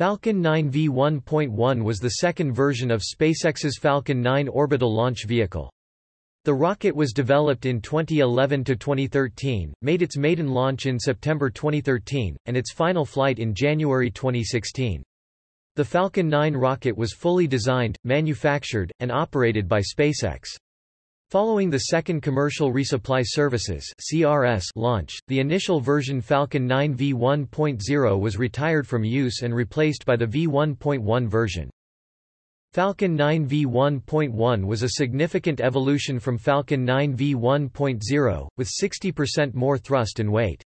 Falcon 9 V1.1 was the second version of SpaceX's Falcon 9 orbital launch vehicle. The rocket was developed in 2011 to 2013, made its maiden launch in September 2013, and its final flight in January 2016. The Falcon 9 rocket was fully designed, manufactured, and operated by SpaceX. Following the second Commercial Resupply Services (CRS) launch, the initial version Falcon 9 V1.0 was retired from use and replaced by the V1.1 version. Falcon 9 V1.1 was a significant evolution from Falcon 9 V1.0, with 60% more thrust and weight.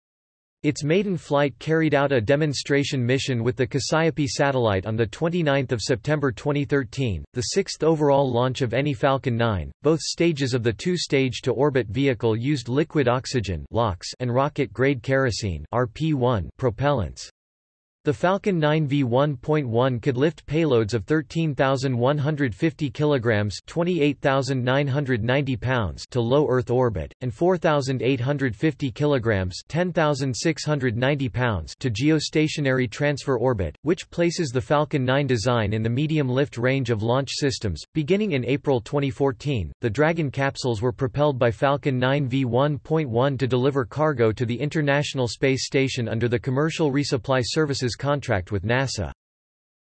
Its maiden flight carried out a demonstration mission with the Cassiope satellite on 29 September 2013, the sixth overall launch of any Falcon 9. Both stages of the two-stage to orbit vehicle used liquid oxygen and rocket-grade kerosene RP1 propellants. The Falcon 9 V1.1 could lift payloads of 13,150 kilograms (28,990 pounds) to low Earth orbit and 4,850 kilograms (10,690 pounds) to geostationary transfer orbit, which places the Falcon 9 design in the medium lift range of launch systems. Beginning in April 2014, the Dragon capsules were propelled by Falcon 9 V1.1 to deliver cargo to the International Space Station under the Commercial Resupply Services contract with NASA.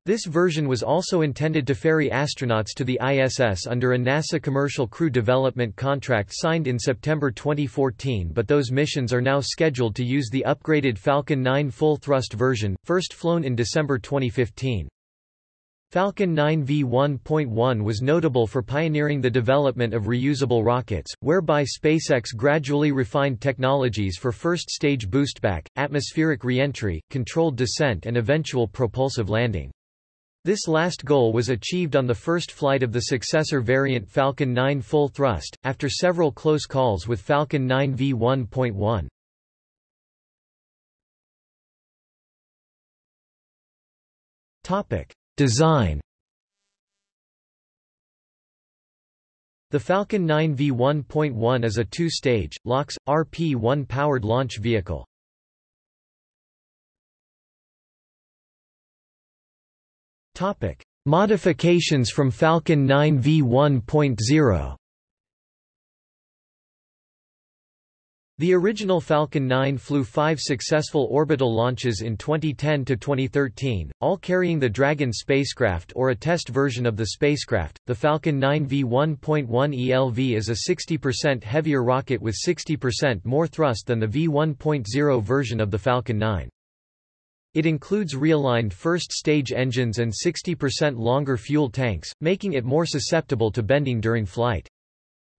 This version was also intended to ferry astronauts to the ISS under a NASA Commercial Crew Development contract signed in September 2014 but those missions are now scheduled to use the upgraded Falcon 9 full-thrust version, first flown in December 2015. Falcon 9 V1.1 was notable for pioneering the development of reusable rockets, whereby SpaceX gradually refined technologies for first-stage boostback, atmospheric reentry, controlled descent and eventual propulsive landing. This last goal was achieved on the first flight of the successor variant Falcon 9 full thrust, after several close calls with Falcon 9 V1.1. Topic. Design. The Falcon 9 V1.1 is a two-stage, LOX, RP-1 powered launch vehicle. Modifications from Falcon 9 V1.0 The original Falcon 9 flew five successful orbital launches in 2010 to 2013, all carrying the Dragon spacecraft or a test version of the spacecraft. The Falcon 9 V1.1 ELV is a 60% heavier rocket with 60% more thrust than the V1.0 version of the Falcon 9. It includes realigned first-stage engines and 60% longer fuel tanks, making it more susceptible to bending during flight.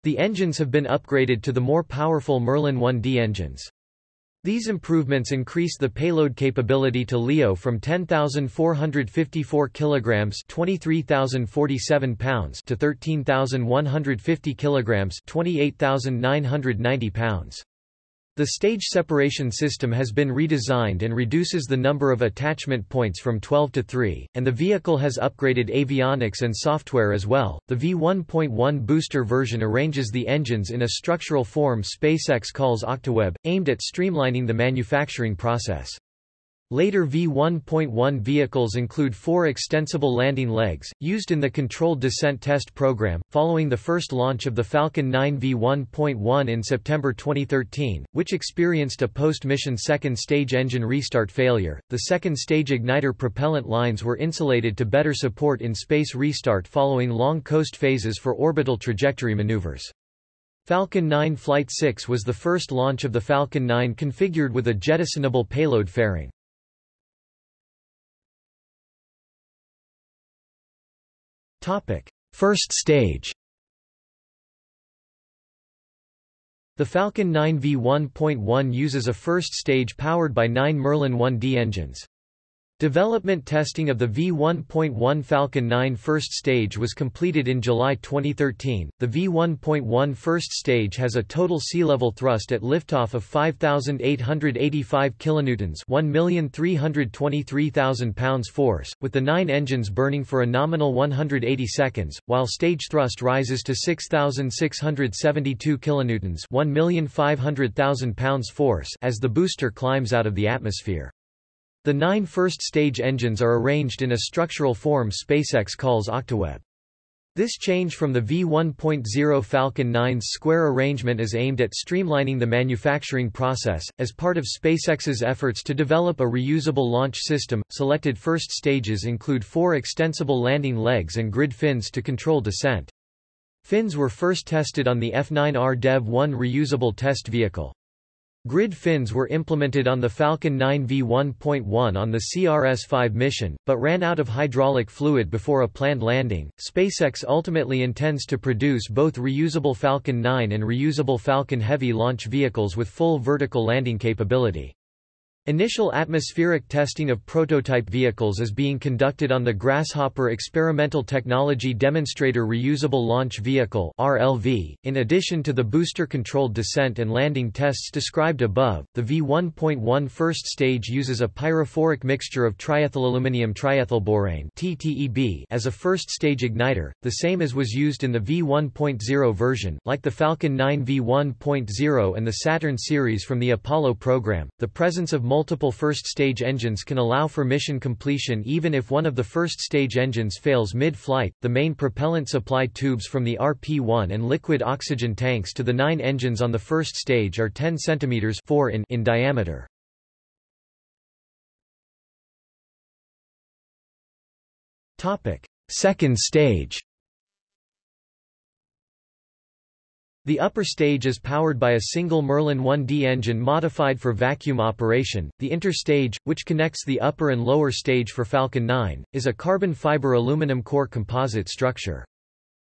The engines have been upgraded to the more powerful Merlin 1D engines. These improvements increase the payload capability to LEO from 10,454 kilograms (23,047 pounds) to 13,150 kilograms (28,990 pounds). The stage separation system has been redesigned and reduces the number of attachment points from 12 to 3, and the vehicle has upgraded avionics and software as well. The V1.1 booster version arranges the engines in a structural form SpaceX calls Octaweb, aimed at streamlining the manufacturing process. Later V1.1 vehicles include four extensible landing legs, used in the controlled descent test program, following the first launch of the Falcon 9 V1.1 in September 2013, which experienced a post-mission second-stage engine restart failure. The second-stage igniter propellant lines were insulated to better support in-space restart following long coast phases for orbital trajectory maneuvers. Falcon 9 Flight 6 was the first launch of the Falcon 9 configured with a jettisonable payload fairing. First stage The Falcon 9 V1.1 uses a first stage powered by nine Merlin 1D engines. Development testing of the V1.1 Falcon 9 first stage was completed in July 2013. The V1.1 first stage has a total sea level thrust at liftoff of 5,885 kilonewtons, 1,323,000 pounds force, with the nine engines burning for a nominal 180 seconds, while stage thrust rises to 6,672 kilonewtons, 1,500,000 pounds force as the booster climbs out of the atmosphere. The nine first-stage engines are arranged in a structural form SpaceX calls Octaweb. This change from the V1.0 Falcon 9's square arrangement is aimed at streamlining the manufacturing process. As part of SpaceX's efforts to develop a reusable launch system, selected first stages include four extensible landing legs and grid fins to control descent. Fins were first tested on the F9R Dev-1 reusable test vehicle. Grid fins were implemented on the Falcon 9 V1.1 on the CRS-5 mission, but ran out of hydraulic fluid before a planned landing. SpaceX ultimately intends to produce both reusable Falcon 9 and reusable Falcon Heavy launch vehicles with full vertical landing capability. Initial atmospheric testing of prototype vehicles is being conducted on the Grasshopper Experimental Technology Demonstrator Reusable Launch Vehicle (RLV). In addition to the booster-controlled descent and landing tests described above, the V1.1 first stage uses a pyrophoric mixture of triethylaluminium triethylborane (TTEB) as a first-stage igniter, the same as was used in the V1.0 version. Like the Falcon 9 V1.0 and the Saturn series from the Apollo program, the presence of multiple first-stage engines can allow for mission completion even if one of the first-stage engines fails mid-flight. The main propellant supply tubes from the RP-1 and liquid oxygen tanks to the nine engines on the first stage are 10 cm 4 in, in diameter. Topic: Second stage. The upper stage is powered by a single Merlin 1D engine modified for vacuum operation. The interstage, which connects the upper and lower stage for Falcon 9, is a carbon fiber aluminum core composite structure.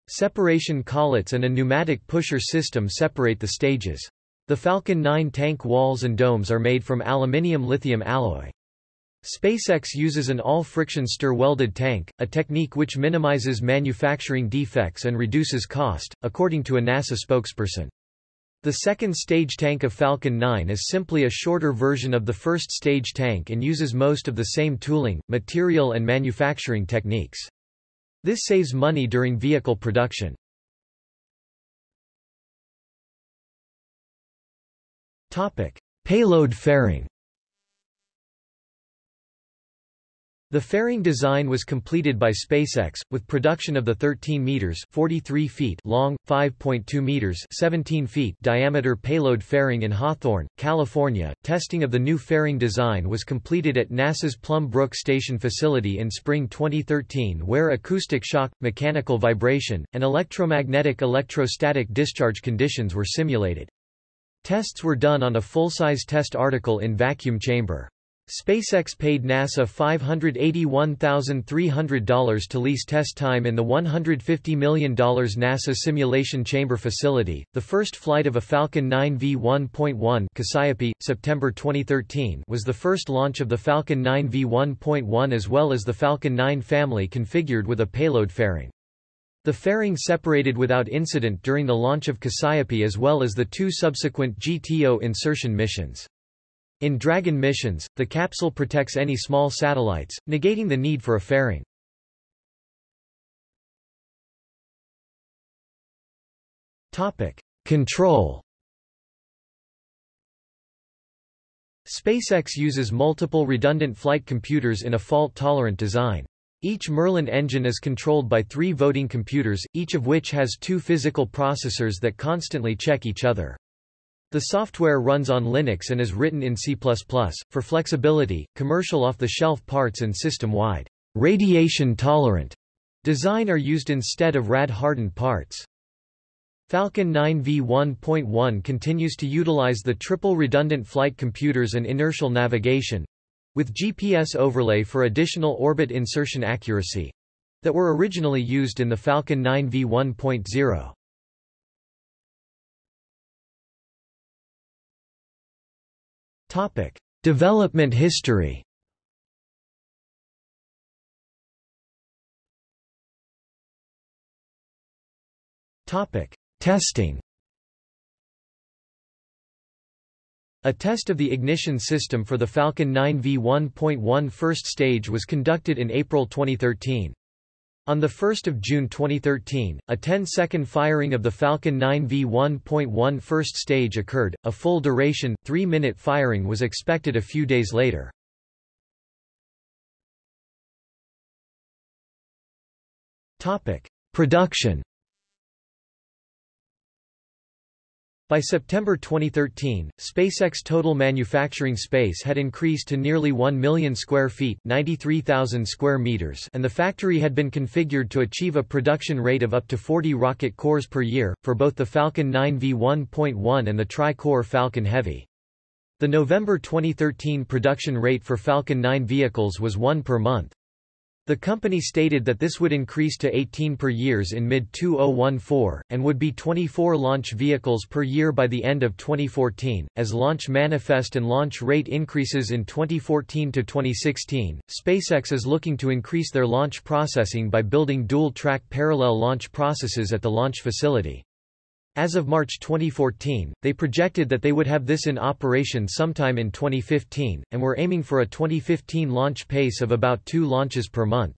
Separation collets and a pneumatic pusher system separate the stages. The Falcon 9 tank walls and domes are made from aluminium lithium alloy. SpaceX uses an all-friction stir-welded tank, a technique which minimizes manufacturing defects and reduces cost, according to a NASA spokesperson. The second stage tank of Falcon 9 is simply a shorter version of the first stage tank and uses most of the same tooling, material and manufacturing techniques. This saves money during vehicle production. Topic: Payload fairing. The fairing design was completed by SpaceX, with production of the 13 meters 43 feet long, 5.2 meters 17 feet diameter payload fairing in Hawthorne, California. Testing of the new fairing design was completed at NASA's Plum Brook Station facility in spring 2013 where acoustic shock, mechanical vibration, and electromagnetic electrostatic discharge conditions were simulated. Tests were done on a full-size test article in vacuum chamber. SpaceX paid NASA $581,300 to lease test time in the $150 million NASA Simulation Chamber facility. The first flight of a Falcon 9 V1.1 Cassiope, September 2013 was the first launch of the Falcon 9 V1.1 as well as the Falcon 9 family configured with a payload fairing. The fairing separated without incident during the launch of Cassiope as well as the two subsequent GTO insertion missions. In Dragon missions, the capsule protects any small satellites, negating the need for a fairing. Topic: Control. SpaceX uses multiple redundant flight computers in a fault-tolerant design. Each Merlin engine is controlled by three voting computers, each of which has two physical processors that constantly check each other. The software runs on Linux and is written in C++. For flexibility, commercial off-the-shelf parts and system-wide radiation-tolerant design are used instead of rad-hardened parts. Falcon 9 V1.1 continues to utilize the triple redundant flight computers and inertial navigation with GPS overlay for additional orbit insertion accuracy that were originally used in the Falcon 9 V1.0. Topic: Development history. Topic: Testing. A test of the ignition system for the Falcon 9 V1.1 first stage was conducted in April 2013. On 1 June 2013, a 10-second firing of the Falcon 9 V1.1 first stage occurred, a full duration, 3-minute firing was expected a few days later. Topic. Production By September 2013, SpaceX total manufacturing space had increased to nearly 1 million square feet 93,000 square meters and the factory had been configured to achieve a production rate of up to 40 rocket cores per year, for both the Falcon 9 V1.1 and the tri-core Falcon Heavy. The November 2013 production rate for Falcon 9 vehicles was one per month. The company stated that this would increase to 18 per years in mid-2014, and would be 24 launch vehicles per year by the end of 2014. As launch manifest and launch rate increases in 2014 to 2016, SpaceX is looking to increase their launch processing by building dual-track parallel launch processes at the launch facility. As of March 2014, they projected that they would have this in operation sometime in 2015, and were aiming for a 2015 launch pace of about two launches per month.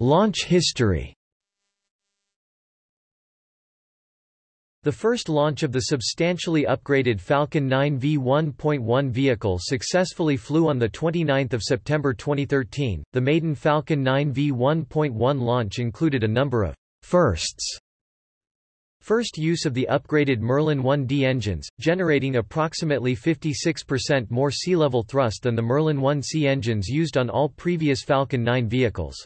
Launch history The first launch of the substantially upgraded Falcon 9 V1.1 vehicle successfully flew on 29 September 2013. The maiden Falcon 9 V1.1 launch included a number of firsts. First use of the upgraded Merlin 1D engines, generating approximately 56% more sea-level thrust than the Merlin 1C engines used on all previous Falcon 9 vehicles.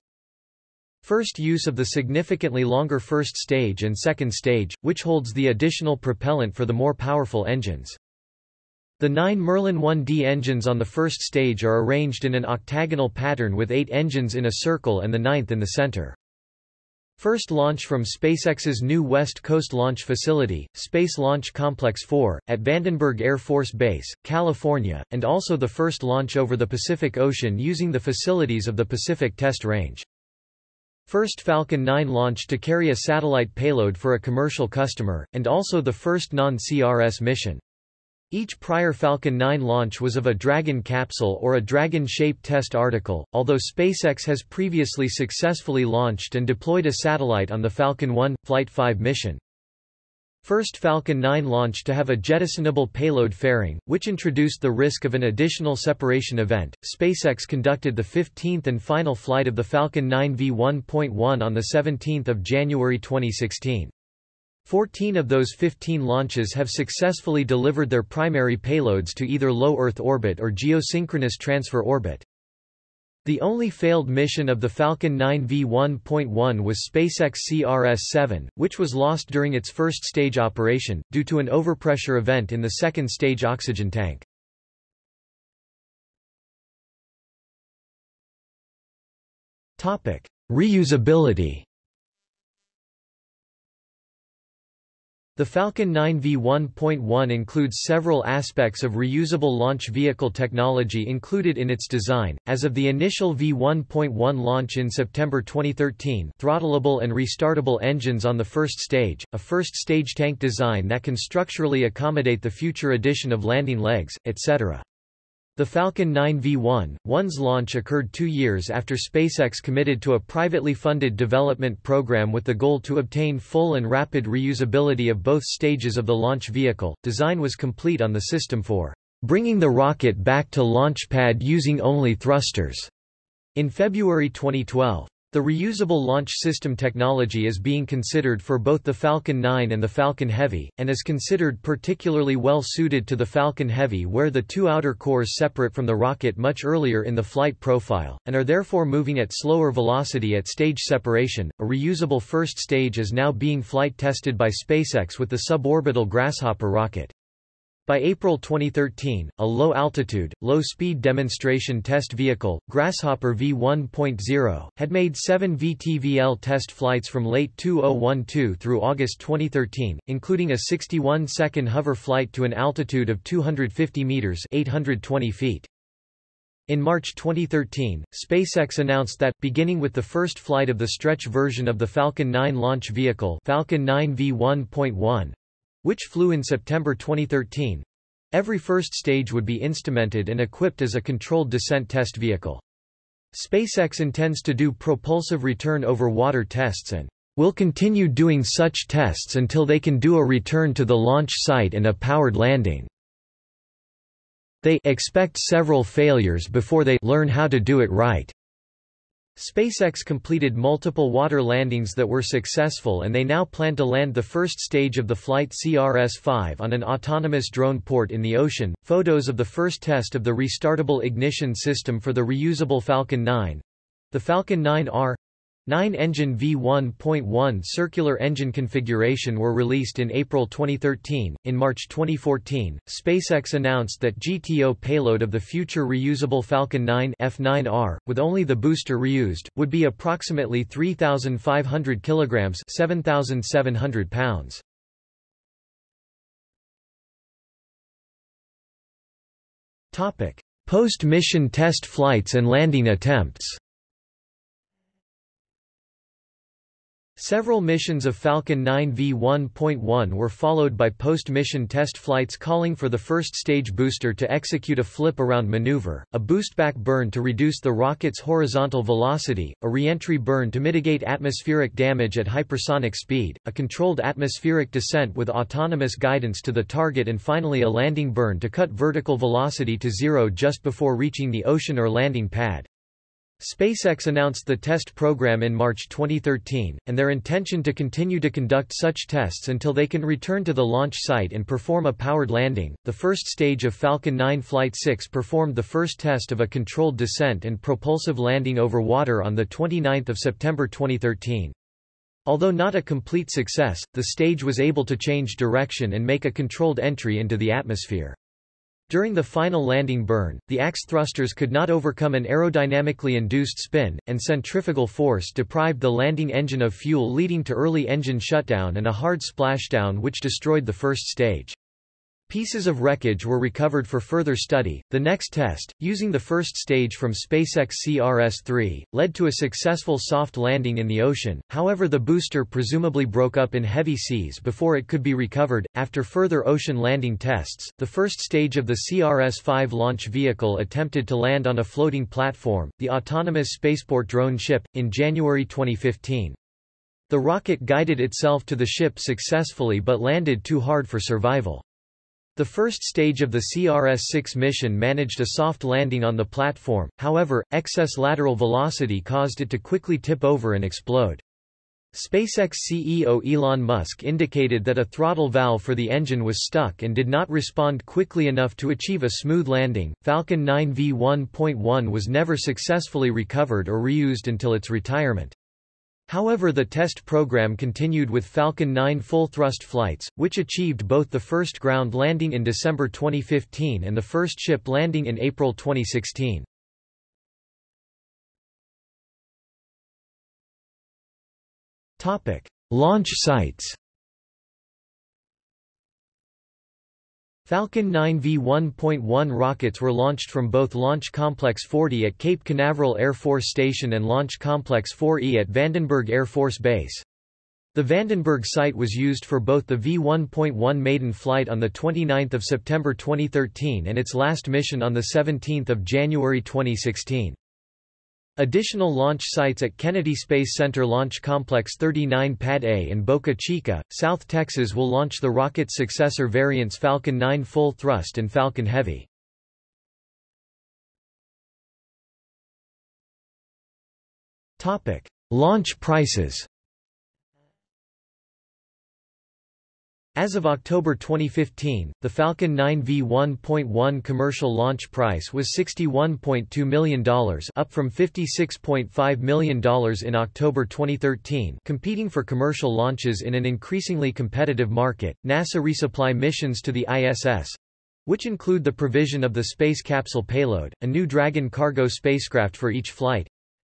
First use of the significantly longer first stage and second stage, which holds the additional propellant for the more powerful engines. The nine Merlin 1D engines on the first stage are arranged in an octagonal pattern with eight engines in a circle and the ninth in the center. First launch from SpaceX's new West Coast Launch Facility, Space Launch Complex 4, at Vandenberg Air Force Base, California, and also the first launch over the Pacific Ocean using the facilities of the Pacific Test Range. First Falcon 9 launch to carry a satellite payload for a commercial customer, and also the first non-CRS mission. Each prior Falcon 9 launch was of a Dragon capsule or a Dragon-shaped test article, although SpaceX has previously successfully launched and deployed a satellite on the Falcon 1, Flight 5 mission. First Falcon 9 launch to have a jettisonable payload fairing, which introduced the risk of an additional separation event. SpaceX conducted the 15th and final flight of the Falcon 9 V1.1 on 17 January 2016. 14 of those 15 launches have successfully delivered their primary payloads to either low Earth orbit or geosynchronous transfer orbit. The only failed mission of the Falcon 9 V1.1 was SpaceX CRS-7, which was lost during its first stage operation, due to an overpressure event in the second stage oxygen tank. Reusability The Falcon 9 V1.1 includes several aspects of reusable launch vehicle technology included in its design. As of the initial V1.1 launch in September 2013, throttleable and restartable engines on the first stage, a first stage tank design that can structurally accommodate the future addition of landing legs, etc. The Falcon 9 V1-1's launch occurred two years after SpaceX committed to a privately funded development program with the goal to obtain full and rapid reusability of both stages of the launch vehicle. Design was complete on the system for bringing the rocket back to launch pad using only thrusters in February 2012. The reusable launch system technology is being considered for both the Falcon 9 and the Falcon Heavy, and is considered particularly well suited to the Falcon Heavy where the two outer cores separate from the rocket much earlier in the flight profile, and are therefore moving at slower velocity at stage separation. A reusable first stage is now being flight tested by SpaceX with the suborbital Grasshopper rocket. By April 2013, a low-altitude, low-speed demonstration test vehicle, Grasshopper V1.0, had made seven VTVL test flights from late 2012 through August 2013, including a 61-second hover flight to an altitude of 250 meters 820 feet. In March 2013, SpaceX announced that, beginning with the first flight of the stretch version of the Falcon 9 launch vehicle Falcon 9 V1.1, which flew in September 2013. Every first stage would be instrumented and equipped as a controlled descent test vehicle. SpaceX intends to do propulsive return over water tests and will continue doing such tests until they can do a return to the launch site and a powered landing. They expect several failures before they learn how to do it right. SpaceX completed multiple water landings that were successful and they now plan to land the first stage of the flight CRS-5 on an autonomous drone port in the ocean. Photos of the first test of the restartable ignition system for the reusable Falcon 9, the Falcon 9R, 9-engine V1.1 circular engine configuration were released in April 2013. In March 2014, SpaceX announced that GTO payload of the future reusable Falcon 9 F9R, with only the booster reused, would be approximately 3,500 kilograms (7,700 pounds). Topic: Post-mission test flights and landing attempts. Several missions of Falcon 9 V1.1 were followed by post-mission test flights calling for the first stage booster to execute a flip-around maneuver, a boostback burn to reduce the rocket's horizontal velocity, a reentry burn to mitigate atmospheric damage at hypersonic speed, a controlled atmospheric descent with autonomous guidance to the target and finally a landing burn to cut vertical velocity to zero just before reaching the ocean or landing pad. SpaceX announced the test program in March 2013, and their intention to continue to conduct such tests until they can return to the launch site and perform a powered landing. The first stage of Falcon 9 Flight 6 performed the first test of a controlled descent and propulsive landing over water on 29 September 2013. Although not a complete success, the stage was able to change direction and make a controlled entry into the atmosphere. During the final landing burn, the ACS thrusters could not overcome an aerodynamically induced spin, and centrifugal force deprived the landing engine of fuel leading to early engine shutdown and a hard splashdown which destroyed the first stage. Pieces of wreckage were recovered for further study. The next test, using the first stage from SpaceX CRS-3, led to a successful soft landing in the ocean. However, the booster presumably broke up in heavy seas before it could be recovered. After further ocean landing tests, the first stage of the CRS-5 launch vehicle attempted to land on a floating platform, the autonomous spaceport drone ship, in January 2015. The rocket guided itself to the ship successfully but landed too hard for survival. The first stage of the CRS-6 mission managed a soft landing on the platform, however, excess lateral velocity caused it to quickly tip over and explode. SpaceX CEO Elon Musk indicated that a throttle valve for the engine was stuck and did not respond quickly enough to achieve a smooth landing. Falcon 9 V1.1 was never successfully recovered or reused until its retirement. However the test program continued with Falcon 9 full-thrust flights, which achieved both the first ground landing in December 2015 and the first ship landing in April 2016. Topic. Launch sites Falcon 9 V1.1 rockets were launched from both Launch Complex 40 at Cape Canaveral Air Force Station and Launch Complex 4E at Vandenberg Air Force Base. The Vandenberg site was used for both the V1.1 maiden flight on 29 September 2013 and its last mission on 17 January 2016. Additional launch sites at Kennedy Space Center Launch Complex 39 Pad A and Boca Chica, South Texas will launch the rocket's successor variants Falcon 9 Full Thrust and Falcon Heavy. Topic: Launch prices As of October 2015, the Falcon 9 V1.1 commercial launch price was $61.2 million up from $56.5 million in October 2013 competing for commercial launches in an increasingly competitive market. NASA resupply missions to the ISS which include the provision of the space capsule payload, a new Dragon cargo spacecraft for each flight,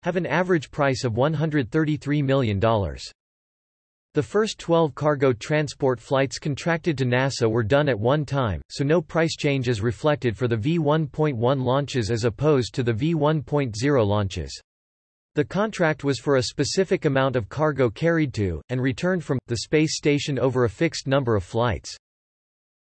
have an average price of $133 million. The first 12 cargo transport flights contracted to NASA were done at one time, so no price change is reflected for the V1.1 launches as opposed to the V1.0 launches. The contract was for a specific amount of cargo carried to, and returned from, the space station over a fixed number of flights.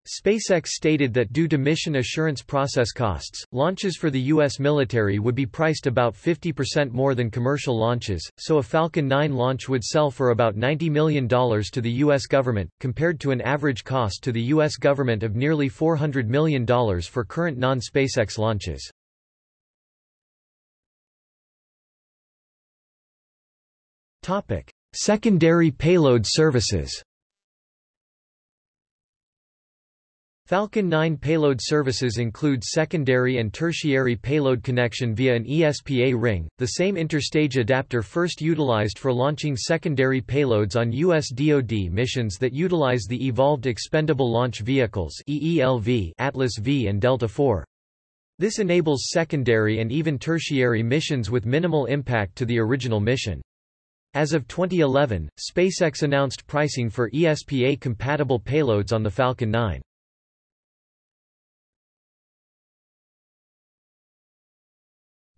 SpaceX stated that due to mission assurance process costs, launches for the U.S. military would be priced about 50% more than commercial launches, so a Falcon 9 launch would sell for about $90 million to the U.S. government, compared to an average cost to the U.S. government of nearly $400 million for current non-SpaceX launches. Secondary payload services Falcon 9 payload services include secondary and tertiary payload connection via an ESPA ring, the same interstage adapter first utilized for launching secondary payloads on U.S. DoD missions that utilize the Evolved Expendable Launch Vehicles EELV Atlas V and Delta IV. This enables secondary and even tertiary missions with minimal impact to the original mission. As of 2011, SpaceX announced pricing for ESPA-compatible payloads on the Falcon 9.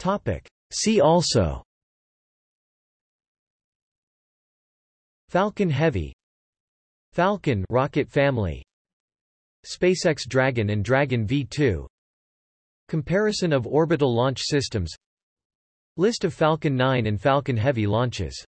Topic. See also. Falcon Heavy. Falcon rocket family. SpaceX Dragon and Dragon V2 Comparison of orbital launch systems. List of Falcon 9 and Falcon Heavy launches